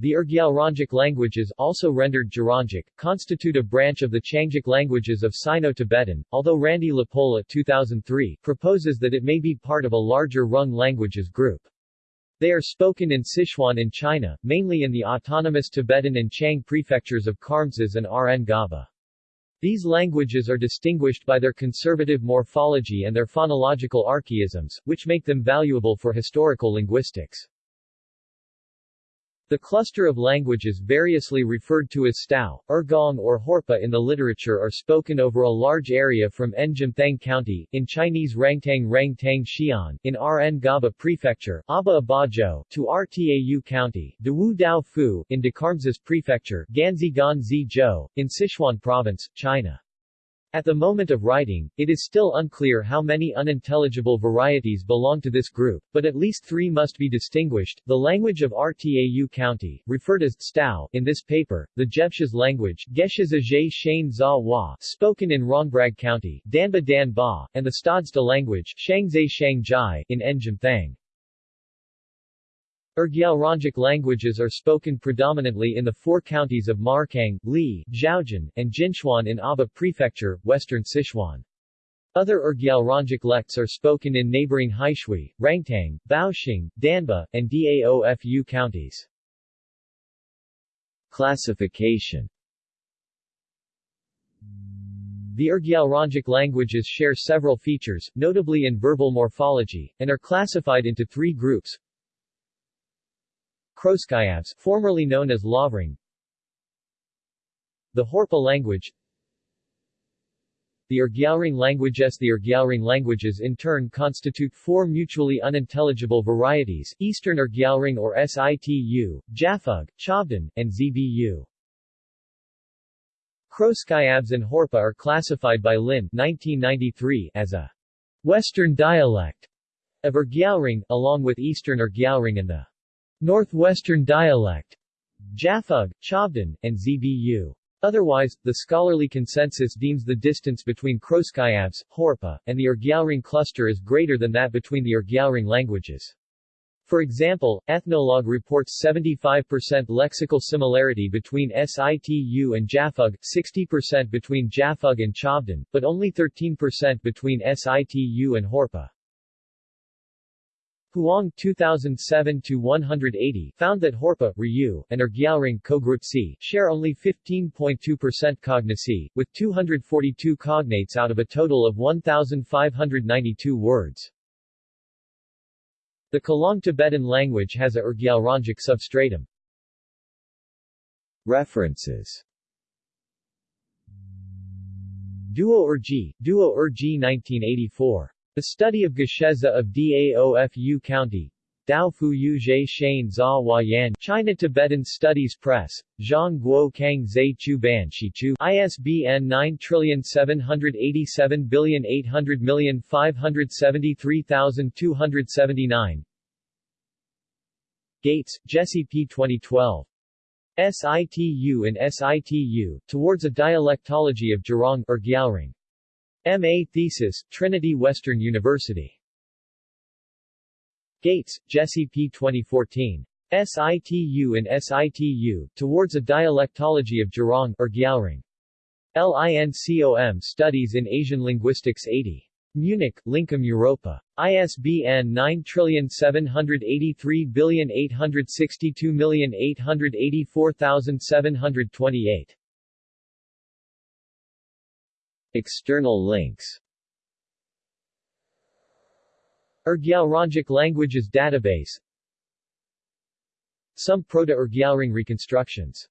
The Urgyalrongic languages, also rendered Gerongic, constitute a branch of the Qiangic languages of Sino-Tibetan, although Randy LaPolla 2003 proposes that it may be part of a larger Rung languages group. They are spoken in Sichuan in China, mainly in the autonomous Tibetan and Qiang prefectures of Kharmsaz and Rn Gaba. These languages are distinguished by their conservative morphology and their phonological archaisms, which make them valuable for historical linguistics. The cluster of languages variously referred to as Stao, Ergong or Horpa in the literature are spoken over a large area from Njimthang County, in Chinese Rangtang Rangtang Xian, in Rn Gaba Prefecture, Aba Abajo, to Rtau County, Dawu Dao Fu, in Dekharmsaz Prefecture, Ganzi Ganzi Zhou, in Sichuan Province, China. At the moment of writing, it is still unclear how many unintelligible varieties belong to this group, but at least three must be distinguished. The language of Rtau County, referred as Stao in this paper, the Jebshas language spoken in Rongbrag County, Danba Dan Ba, and the Stadsta language Shangzai Shangjai in Urgyalrongic languages are spoken predominantly in the four counties of Markang, Li, Xiaojin, and Jinchuan in Aba Prefecture, western Sichuan. Other Urgyalrongic lects are spoken in neighboring Heishui, Rangtang, Baoxing, Danba, and Daofu counties. Classification The Urgyalrongic languages share several features, notably in verbal morphology, and are classified into three groups, Khroskyabs, formerly known as Lavrung The Horpa language. The Urgyalring languages The Urgyalring languages in turn constitute four mutually unintelligible varieties, Eastern Urgyalring or Situ, Japhug, Chabdan, and Zbu. Khroskyabs and Horpa are classified by Lin 1993 as a Western dialect of Urgyalring, along with Eastern Urgyalring and the Northwestern dialect, Japhug, Chabdan, and Zbu. Otherwise, the scholarly consensus deems the distance between Khroskyabs, Horpa, and the Urgyalring cluster is greater than that between the Urgyalring languages. For example, Ethnologue reports 75% lexical similarity between Situ and Japhug, 60% between Japhug and Chabdan, but only 13% between Situ and Horpa. Huang 2007-180 found that Horpa, Ryu, and Urgyalring Kogrutsi share only 15.2% cognacy, with 242 cognates out of a total of 1,592 words. The Khalong Tibetan language has a Urgyalrongic substratum. References Duo Urgi, Duo Urgi 1984 the study of Geshiza of Daofu County Dao Fu Yu Zhe Shane Za Yan China Tibetan Studies Press, Zhang Guo Kang Zhe Chu Ban Shi Chu ISBN 9787800573279 Gates, Jesse P. 2012. SITU and SITU, Towards a Dialectology of Jiarong or Gyalring. M.A. Thesis, Trinity Western University. Gates, Jesse P. 2014. SITU and SITU, Towards a Dialectology of Jiarong or Gyalring. LINCOM Studies in Asian Linguistics 80. Munich, Lincom Europa. ISBN 9783862884728. External links. Urgyalrongic Languages Database. Some Proto-Urgyalring reconstructions